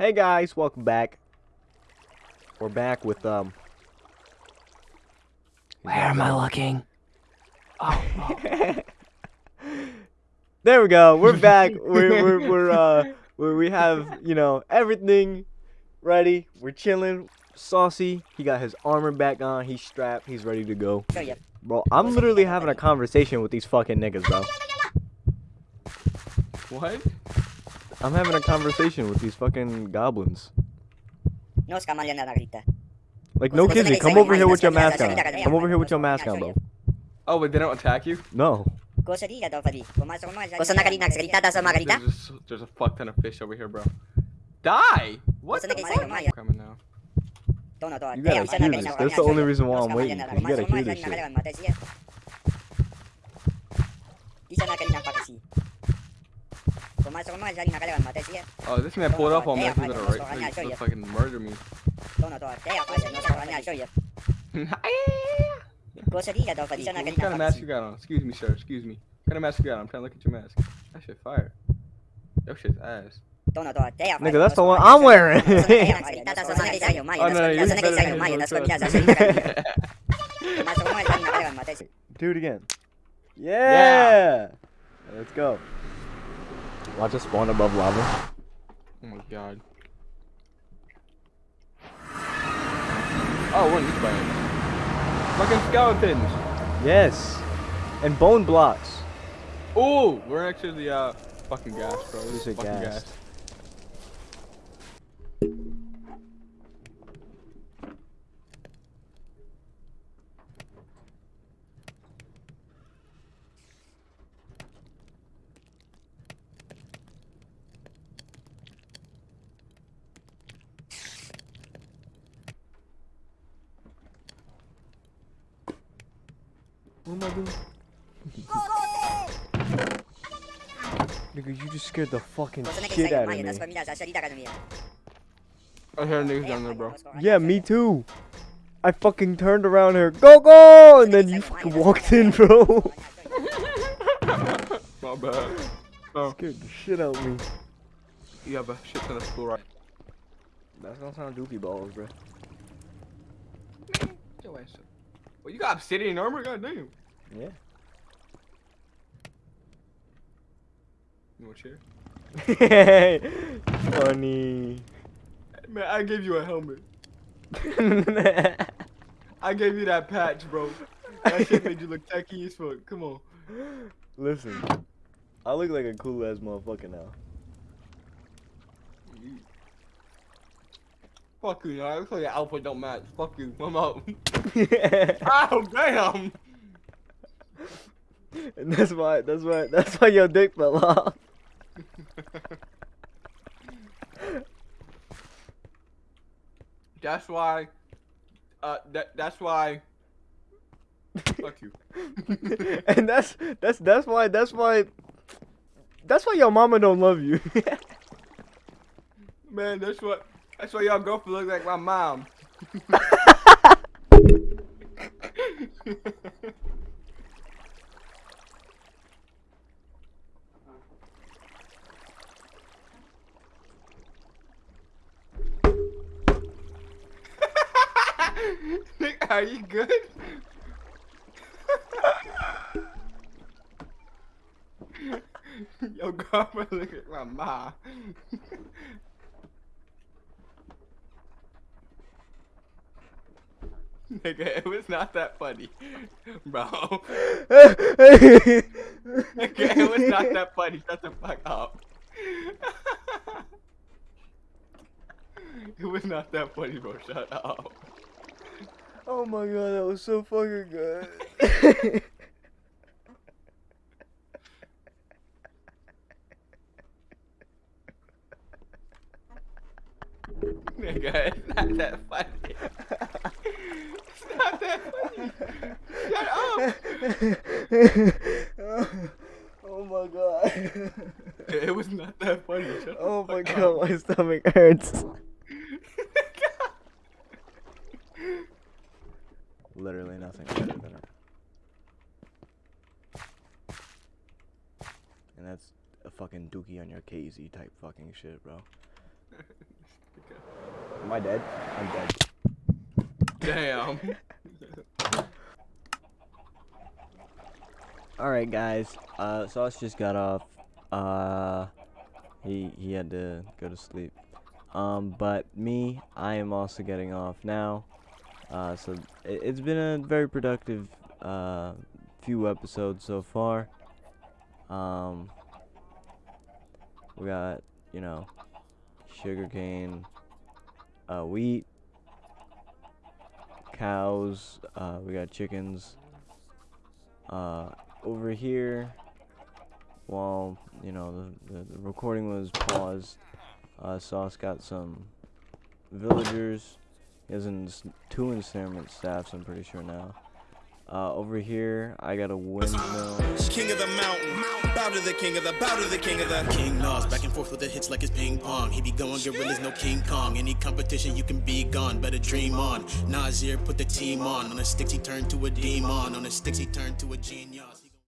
Hey guys, welcome back. We're back with um. Where am I looking? Oh, there we go. We're back. we're we're we're uh where we have you know everything ready. We're chilling. Saucy, he got his armor back on. He's strapped. He's ready to go. Bro, I'm literally having a conversation with these fucking niggas, bro. What? I'm having a conversation with these fucking goblins. No scamalya na grita. Like, no kizzy, come over here with your mask on. Come over here with your mask on, bro. Oh, but they don't attack you? No. Cosa di daw fadi. Pumasok mo. Cosa na kalina? Grita daw sa mga grita? There's, just, there's a fuck ton of fish over here, bro. Die! What What's the the next fuck? I'm coming now. To no to. You gotta hear this. That's the only reason why I'm waiting. You gotta hear this shit. Oh, this man pulled up on me. Hey, He's gonna I'm right, sorry, he's gonna fucking murder me. To no to. Kaya pa siya no sa kanya show ya. Cosa di daw fadi. Isa na What kind of mask you got on? Excuse me, sir. Excuse me. What kind of mask you got on? I'm trying to look at your mask. That shit fire. Your shit's ass. To no to. Kaya pa. Nigga, that's the one I'm wearing. Grita daw sa mga grita. Oh, no, you're Sa nakita better than Maya. me, That's bro. what niya sa kalina. Pumasok mo sa nakalawan matay siya. Do it again. Yeah. Let's go. Watch us spawn above lava. Oh my god. Oh, we're in this bag. Fucking skeletons. Yes. And bone blocks. Ooh, we're next to the uh fucking gas, bro. You This said is fucking gas. What am I doing? Nigga, you just scared the fucking Cosa shit out of me. That's pamilya. Sa salita ka niya. I hear niggas down there, bro. Yeah, me too. I fucking turned around here, go go, and then you fucking walked in, bro. My bad. Oh, Scared the shit out of me. you have a shit ton of school right. That's gonna sound dookie balls, bro. Your ass up. Well, you got obsidian armor? Goddamn. Yeah. You want a chair? Funny. Man, I gave you a helmet. I gave you that patch, bro. That shit made you look techie as fuck. Come on. Listen, I look like a cool ass motherfucker now. Fuck you, y'all. Looks like your outfit don't match. Fuck you. I'm out. oh, damn. and that's why, that's why, that's why your dick fell off. That's why. Uh, that that's why. Fuck you. and that's that's that's why that's why that's why your mama don't love you. Man, that's what. That's why y'all girlfriend look like my mom. Are you good? Your girlfriend look like my mom. Nigga, it was not that funny, bro. Nigga, it was not that funny. Shut the fuck up. it was not that funny, bro. Shut up. oh my god, that was so fucking good. Nigga, it's not that funny. It's not that funny. Shut up. oh my god. It was not that funny. Shut Oh my god, up. my stomach hurts. Literally nothing better than it. And that's a fucking dookie on your KZ type fucking shit, bro. Am I dead? I'm dead. Damn. All right, guys. Uh, Sauce just got off. Uh, he he had to go to sleep. Um, but me, I am also getting off now. Uh, so it, it's been a very productive uh few episodes so far. Um, we got you know sugarcane, uh, wheat, cows. Uh, we got chickens. Uh, over here, while you know the, the, the recording was paused, uh, Sauce got some villagers. He has an, two ensnarement staffs. I'm pretty sure now. Uh, over here, I got a windmill. King of the mountain, bow to the king of the, bow to the king of the. King Nas, back and forth with the hits like it's ping pong. He be going gorillas, no King Kong. Any competition, you can be gone. Better dream on. Nasir put the team on. On the sticks, he turned to a demon. On the sticks, he turned to a genius.